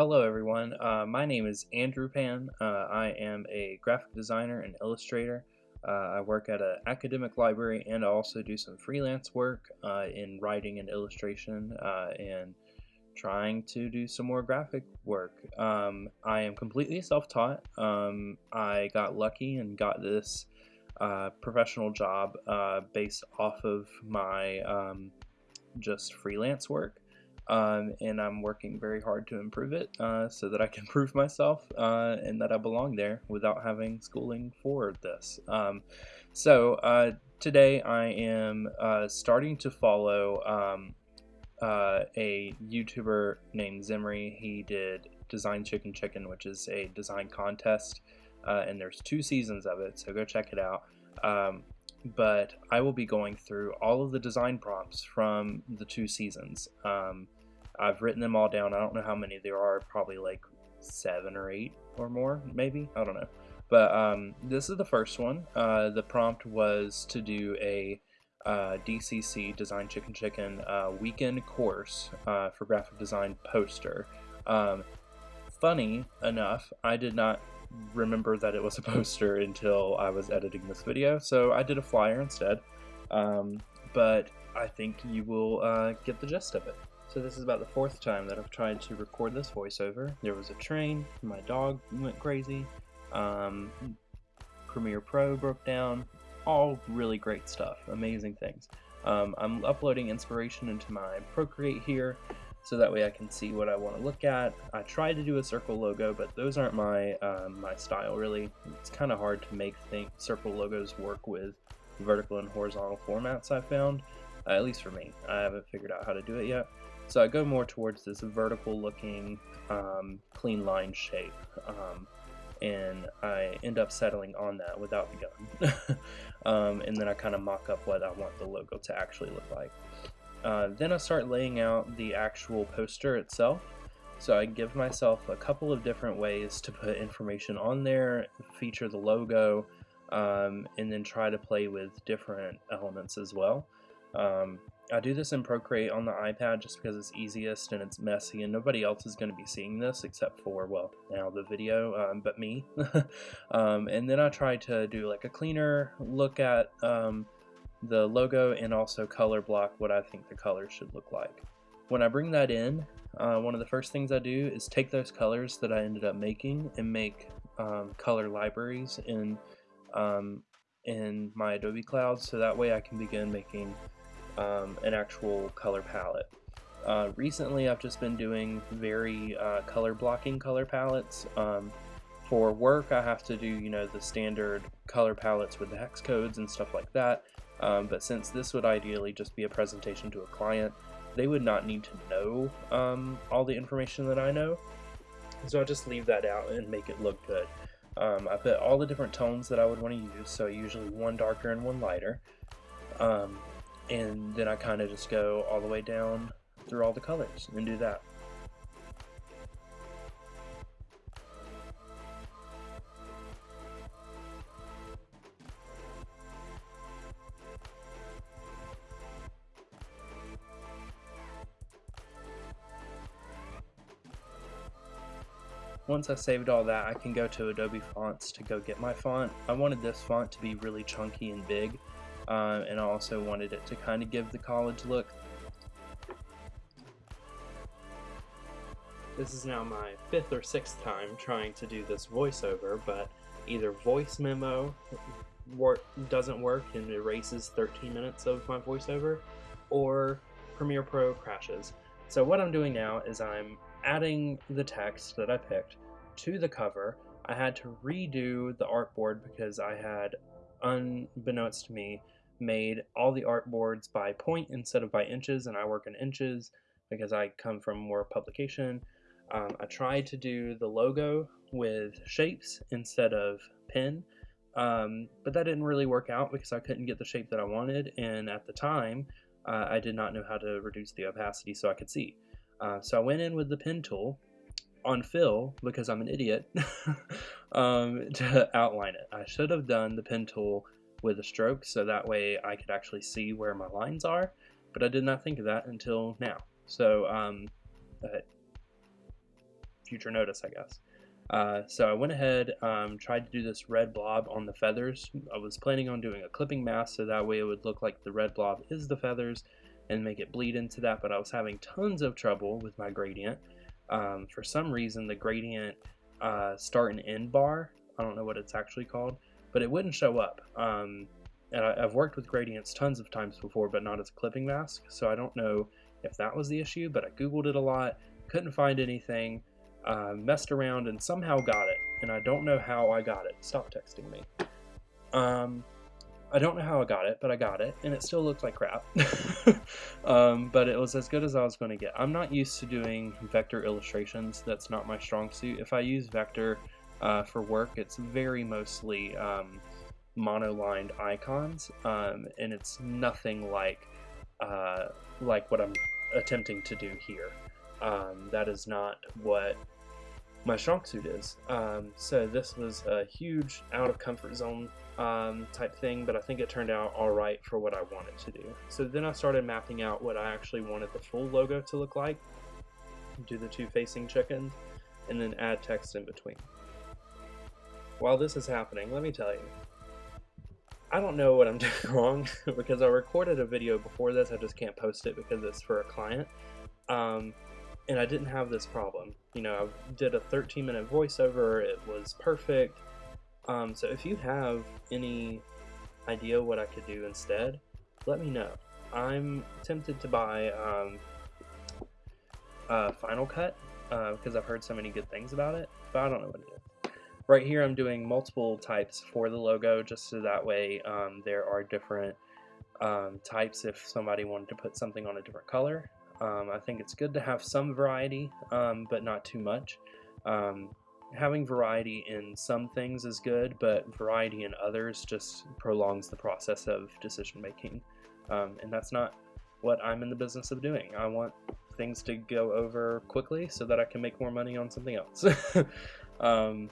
Hello everyone, uh, my name is Andrew Pan. Uh, I am a graphic designer and illustrator. Uh, I work at an academic library and I also do some freelance work uh, in writing and illustration uh, and trying to do some more graphic work. Um, I am completely self-taught. Um, I got lucky and got this uh, professional job based off of my um, just freelance work um, and I'm working very hard to improve it uh, so that I can prove myself uh, and that I belong there without having schooling for this. Um, so uh, today I am uh, starting to follow um, uh, a YouTuber named Zimri. He did Design Chicken Chicken, which is a design contest, uh, and there's two seasons of it, so go check it out. Um, but I will be going through all of the design prompts from the two seasons. Um, I've written them all down. I don't know how many there are, probably like seven or eight or more, maybe. I don't know. But um, this is the first one. Uh, the prompt was to do a uh, DCC Design Chicken Chicken uh, weekend course uh, for graphic design poster. Um, funny enough, I did not remember that it was a poster until I was editing this video, so I did a flyer instead. Um, but I think you will uh, get the gist of it. So this is about the fourth time that I've tried to record this voiceover. There was a train, my dog went crazy, um, Premiere Pro broke down, all really great stuff, amazing things. Um, I'm uploading inspiration into my Procreate here, so that way I can see what I want to look at. I tried to do a circle logo, but those aren't my um, my style really. It's kind of hard to make think circle logos work with vertical and horizontal formats I found, uh, at least for me. I haven't figured out how to do it yet. So I go more towards this vertical looking um, clean line shape um, and I end up settling on that without the gun. um, and then I kind of mock up what I want the logo to actually look like. Uh, then I start laying out the actual poster itself. So I give myself a couple of different ways to put information on there, feature the logo, um, and then try to play with different elements as well. Um, I do this in Procreate on the iPad just because it's easiest and it's messy and nobody else is going to be seeing this except for, well, now the video, um, but me. um, and then I try to do like a cleaner look at um, the logo and also color block what I think the colors should look like. When I bring that in, uh, one of the first things I do is take those colors that I ended up making and make um, color libraries in, um, in my Adobe Cloud so that way I can begin making um, an actual color palette. Uh, recently I've just been doing very uh, color blocking color palettes. Um, for work I have to do you know the standard color palettes with the hex codes and stuff like that um, but since this would ideally just be a presentation to a client they would not need to know um, all the information that I know so I just leave that out and make it look good. Um, I put all the different tones that I would want to use so usually one darker and one lighter um, and then I kind of just go all the way down through all the colors and do that. Once I saved all that, I can go to Adobe Fonts to go get my font. I wanted this font to be really chunky and big, uh, and I also wanted it to kind of give the college look. This is now my fifth or sixth time trying to do this voiceover, but either voice memo doesn't work and erases 13 minutes of my voiceover, or Premiere Pro crashes. So what I'm doing now is I'm adding the text that I picked to the cover. I had to redo the artboard because I had, unbeknownst to me, made all the artboards by point instead of by inches, and I work in inches because I come from more publication. Um, I tried to do the logo with shapes instead of pen, um, but that didn't really work out because I couldn't get the shape that I wanted, and at the time, uh, I did not know how to reduce the opacity so I could see. Uh, so I went in with the pen tool on fill because I'm an idiot um, to outline it. I should have done the pen tool with a stroke so that way I could actually see where my lines are, but I did not think of that until now. So um, future notice, I guess. Uh, so I went ahead, um, tried to do this red blob on the feathers. I was planning on doing a clipping mask so that way it would look like the red blob is the feathers and make it bleed into that, but I was having tons of trouble with my gradient. Um, for some reason, the gradient uh, start and end bar, I don't know what it's actually called, but it wouldn't show up. Um, and I, have worked with gradients tons of times before, but not as a clipping mask, so I don't know if that was the issue, but I googled it a lot, couldn't find anything, uh, messed around, and somehow got it. And I don't know how I got it. Stop texting me. Um, I don't know how I got it, but I got it, and it still looks like crap. um, but it was as good as I was going to get. I'm not used to doing vector illustrations. That's not my strong suit. If I use vector uh, for work, it's very mostly um, monolined icons, um, and it's nothing like uh, like what I'm attempting to do here. Um, that is not what my strong suit is. Um, so this was a huge out of comfort zone um, type thing, but I think it turned out all right for what I wanted to do. So then I started mapping out what I actually wanted the full logo to look like, do the two facing chickens, and then add text in between. While this is happening, let me tell you, I don't know what I'm doing wrong because I recorded a video before this, I just can't post it because it's for a client. Um, and I didn't have this problem. You know, I did a 13 minute voiceover, it was perfect. Um, so if you have any idea what I could do instead, let me know. I'm tempted to buy um, uh, Final Cut uh, because I've heard so many good things about it, but I don't know what it is. Right here I'm doing multiple types for the logo just so that way um, there are different um, types if somebody wanted to put something on a different color. Um, I think it's good to have some variety, um, but not too much. Um, having variety in some things is good, but variety in others just prolongs the process of decision making. Um, and that's not what I'm in the business of doing. I want things to go over quickly so that I can make more money on something else. Um,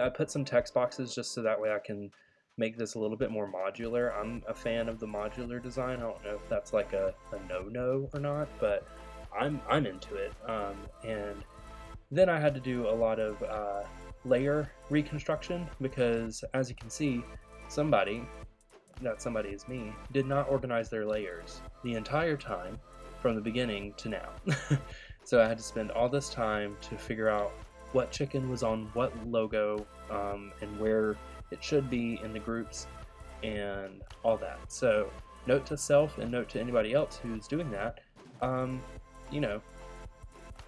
I put some text boxes just so that way I can make this a little bit more modular. I'm a fan of the modular design. I don't know if that's like a, no-no or not, but I'm, I'm into it. Um, and then I had to do a lot of uh, layer reconstruction because as you can see, somebody, that somebody is me, did not organize their layers the entire time from the beginning to now. so I had to spend all this time to figure out what chicken was on what logo um, and where it should be in the groups and all that. So note to self and note to anybody else who's doing that, um, you know,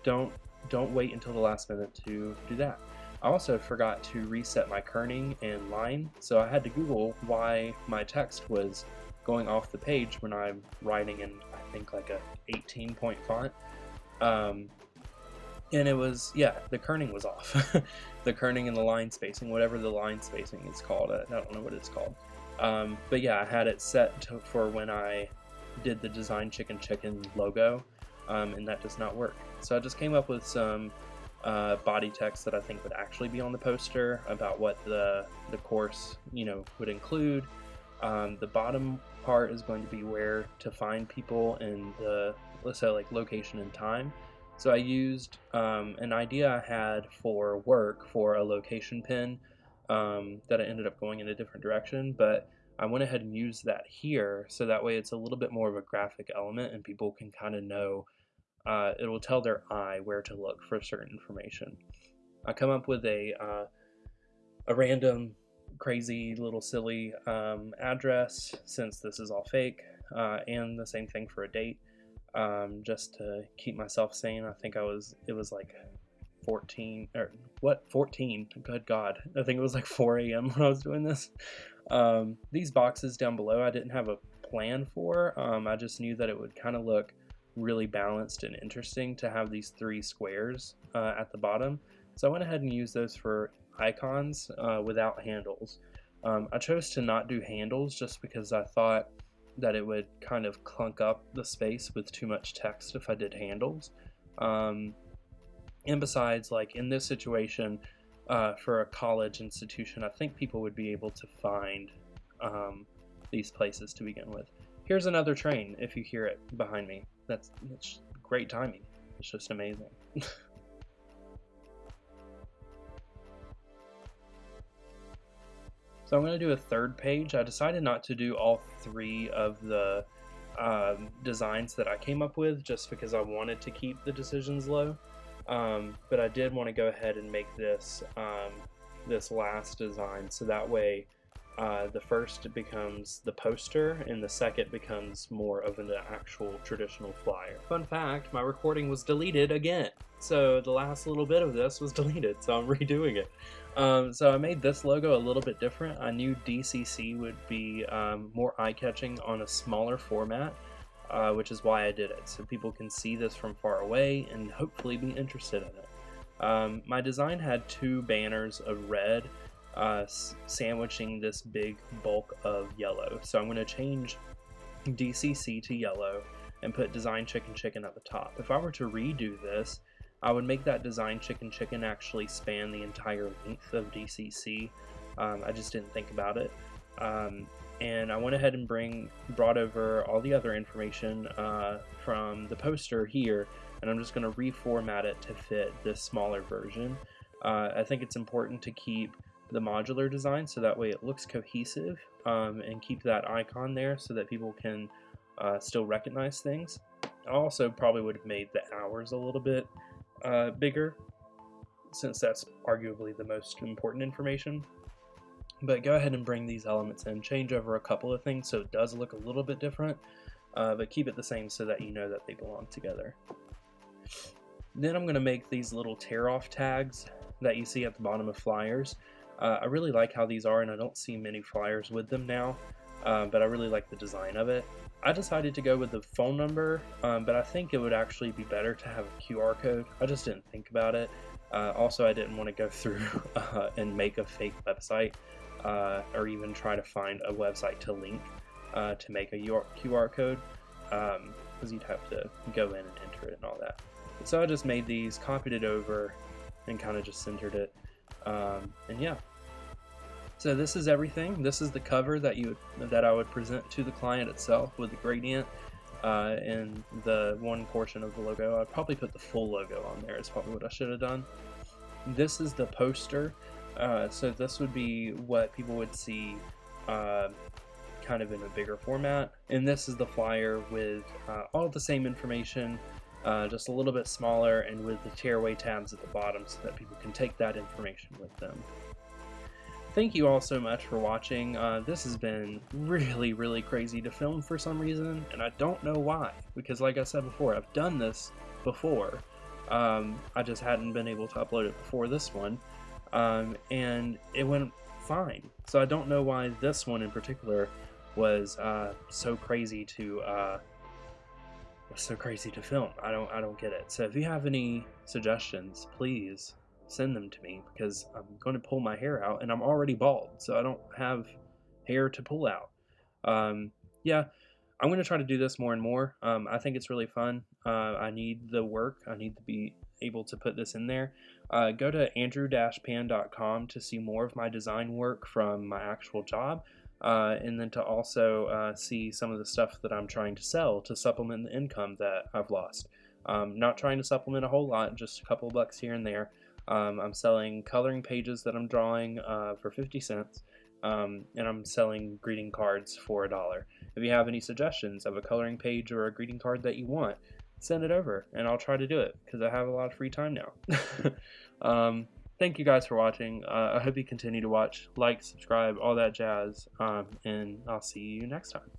don't don't wait until the last minute to do that. I also forgot to reset my kerning and line, so I had to Google why my text was going off the page when I'm writing in, I think, like a 18 point font. Um, and it was, yeah, the kerning was off. the kerning and the line spacing, whatever the line spacing is called. I don't know what it's called. Um, but yeah, I had it set to, for when I did the Design Chicken Chicken logo, um, and that does not work. So I just came up with some uh, body text that I think would actually be on the poster about what the, the course, you know, would include. Um, the bottom part is going to be where to find people and the, like location and time. So I used um, an idea I had for work for a location pin um, that I ended up going in a different direction, but I went ahead and used that here so that way it's a little bit more of a graphic element and people can kind of know uh, it will tell their eye where to look for certain information. I come up with a uh, a random, crazy little silly um, address since this is all fake, uh, and the same thing for a date, um, just to keep myself sane. I think I was it was like 14 or what 14 good god i think it was like 4 a.m when i was doing this um, these boxes down below i didn't have a plan for um, i just knew that it would kind of look really balanced and interesting to have these three squares uh, at the bottom. So I went ahead and used those for icons uh, without handles. Um, I chose to not do handles just because I thought that it would kind of clunk up the space with too much text if I did handles. Um, and besides, like in this situation, uh, for a college institution, I think people would be able to find um, these places to begin with. Here's another train if you hear it behind me that's, that's great timing. It's just amazing. So I'm going to do a third page. I decided not to do all three of the um, designs that I came up with just because I wanted to keep the decisions low. Um, but I did want to go ahead and make this um, this last design so that way uh, the first becomes the poster and the second becomes more of an actual traditional flyer. Fun fact, my recording was deleted again. So the last little bit of this was deleted, so I'm redoing it. Um, so I made this logo a little bit different. I knew DCC would be um, more eye-catching on a smaller format, uh, which is why I did it. So people can see this from far away and hopefully be interested in it. Um, my design had two banners of red uh, sandwiching this big bulk of yellow. So I'm going to change DCC to yellow and put design chicken chicken at the top. If I were to redo this, I would make that design chicken chicken actually span the entire length of DCC. Um, I just didn't think about it. Um, and I went ahead and bring brought over all the other information uh, from the poster here, and I'm just going to reformat it to fit this smaller version. Uh, I think it's important to keep the modular design so that way it looks cohesive um, and keep that icon there so that people can uh, still recognize things. I also probably would have made the hours a little bit uh, bigger since that's arguably the most important information. But go ahead and bring these elements in, change over a couple of things so it does look a little bit different, uh, but keep it the same so that you know that they belong together. Then I'm going to make these little tear off tags that you see at the bottom of flyers. Uh, I really like how these are and I don't see many flyers with them now, um, but I really like the design of it. I decided to go with the phone number, um, but I think it would actually be better to have a QR code. I just didn't think about it. Uh, also, I didn't want to go through uh, and make a fake website uh, or even try to find a website to link uh, to make a QR code because um, you'd have to go in and enter it and all that. So I just made these, copied it over, and kind of just centered it. Um, and yeah, so this is everything. This is the cover that you that I would present to the client itself with the gradient uh, and the one portion of the logo. I'd probably put the full logo on there. Is probably what I should have done. This is the poster. Uh, so this would be what people would see uh, kind of in a bigger format. And this is the flyer with uh, all the same information, uh, just a little bit smaller and with the tearaway tabs at the bottom so that people can take that information with them thank you all so much for watching. Uh, this has been really, really crazy to film for some reason, and I don't know why. Because like I said before, I've done this before. Um, I just hadn't been able to upload it before this one. Um, and it went fine. So I don't know why this one in particular was uh, so crazy to uh, was so crazy to film. I don't I don't get it. So if you have any suggestions, please send them to me because I'm going to pull my hair out and I'm already bald, so I don't have hair to pull out. Um, yeah, I'm going to try to do this more and more. Um, I think it's really fun. Uh, I need the work. I need to be able to put this in there. Uh, go to andrew-pan.com to see more of my design work from my actual job. Uh, and then to also uh, see some of the stuff that I'm trying to sell to supplement the income that I've lost. Um, not trying to supplement a whole lot, just a couple bucks here and there. Um, I'm selling coloring pages that I'm drawing uh, for 50 cents, um, and I'm selling greeting cards for a dollar. If you have any suggestions of a coloring page or a greeting card that you want, send it over, and I'll try to do it because I have a lot of free time now. um, thank you guys for watching. Uh, I hope you continue to watch, like, subscribe, all that jazz, um, and I'll see you next time.